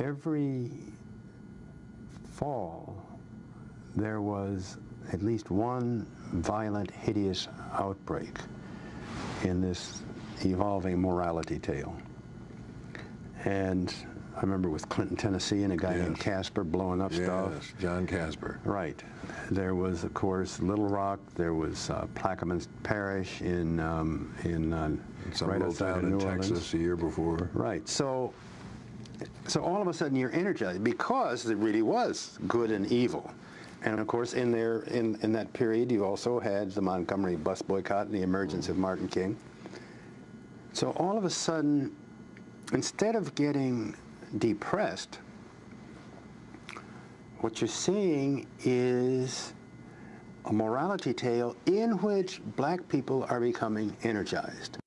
every fall there was at least one violent, hideous outbreak in this evolving morality tale. And I remember with Clinton, Tennessee, and a guy Yes. named Kasper blowing up stuff. Yes, John Kasper. Right. There was, of course, Little Rock. There was uh, Plaquemines Parish in um, in uh, Some right little town in New Orleans. Texas a year before. Right. So, so all of a sudden you're energized because it really was good and evil. And of course, in there, in, in that period, you also had the Montgomery bus boycott and the emergence of Martin King. So all of a sudden, instead of getting depressed, what you're seeing is a morality tale in which black people are becoming energized.